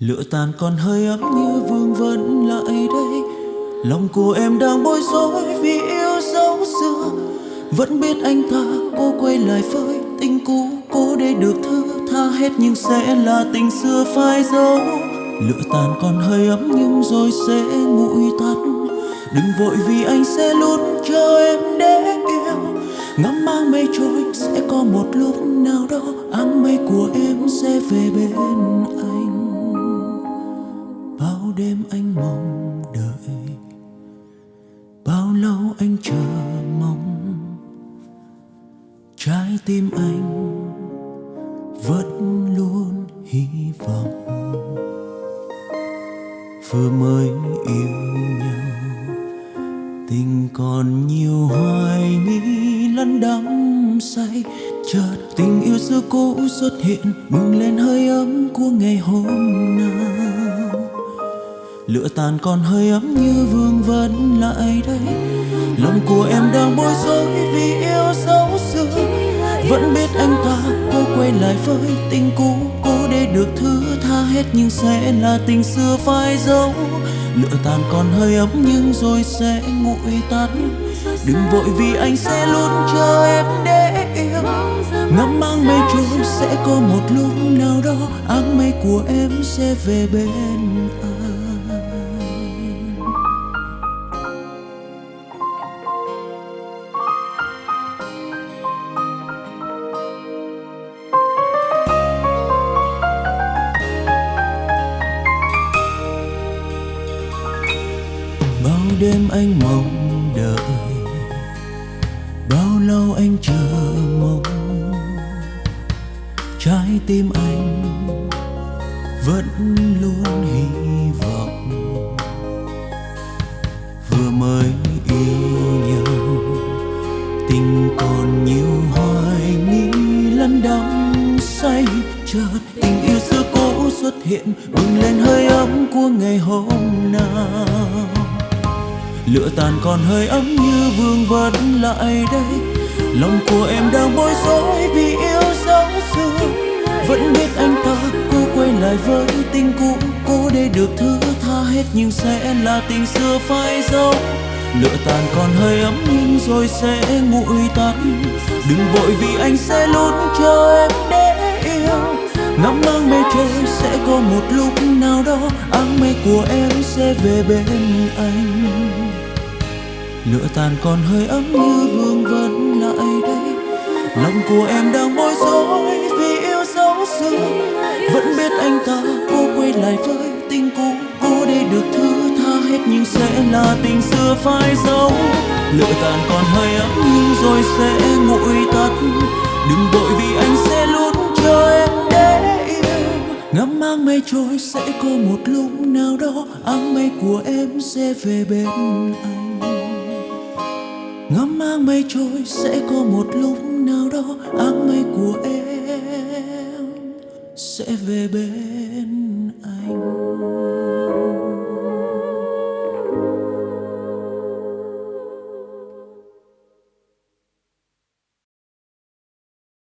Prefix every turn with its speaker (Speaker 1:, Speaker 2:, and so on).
Speaker 1: Lửa tàn còn hơi ấm như vương vấn lại đây. Lòng của em đang bối rối vì yêu dấu xưa. Vẫn biết anh ta cô quay lại với tình cũ, Cố để được thứ tha hết nhưng sẽ là tình xưa phai dấu. Lửa tàn còn hơi ấm nhưng rồi sẽ nguội tắt. Đừng vội vì anh sẽ luôn chờ em để yêu Ngắm mang mây trôi sẽ có một lúc nào đó, Áng mây của em sẽ về bên anh đêm anh mong đợi. Bao lâu anh chờ mong? Trái tim anh vẫn luôn hy vọng. Vừa mới yêu nhau, Tình còn nhiều hoài nghi lẫn đắm say. Chợt tình yêu xưa cũ xuất hiện Bừng lên hơi ấm của ngày hôm nào Lửa tàn còn hơi ấm như vương vấn lại đây. Lòng của em đang bối rối vì yêu dấu xưa Vẫn biết anh ta cô quay lại với tình cũ Cố để được thứ tha hết nhưng sẽ là tình xưa phai dấu. Lửa tàn còn hơi ấm nhưng rồi sẽ nguội tắt. Đừng vội vì anh sẽ luôn chờ em để yêu Ngắm mang mây trôi sẽ có một lúc nào đó, Áng mây của em sẽ về bên anh. Anh mong đợi. Bao lâu anh chờ mong? Trái tim anh vẫn luôn hy vọng. Vừa mới yêu nhau tình còn nhiều hoài nghi lẫn đắm say chợt. Tình yêu xưa cũ xuất hiện, bừng lên hơi ấm của ngày hôm nào lửa tàn còn hơi ấm như vương vấn lại đây. Lòng của em đang bối rối vì yêu dấu xưa vẫn biết anh ta cô quay lại với tình cũ, cố để được thứ tha hết nhưng sẽ là tình xưa phai dấu. Lửa tàn còn hơi ấm nhưng rồi sẽ nguội tắt. Đừng vội vì anh sẽ luôn chờ em để yêu. Ngắm mang mê trôi sẽ có một lúc nào đó của em sẽ về bên anh. Lửa tàn còn hơi ấm như vương vấn lại đây. Lòng của em đang bối rối vì yêu dấu xưa vẫn biết anh ta cô quay lại với tình cũ cô đi được thứ tha hết nhưng sẽ là tình xưa phai dấu. Lửa tàn còn hơi ấm nhưng rồi sẽ nguội tắt. Đừng vội vì anh sẽ luôn chờ em ngắm mang mây trôi sẽ có một lúc nào đó, áng mây của em sẽ về bên anh. Ngắm mang mây trôi sẽ có một lúc nào đó, áng mây của em sẽ về bên anh.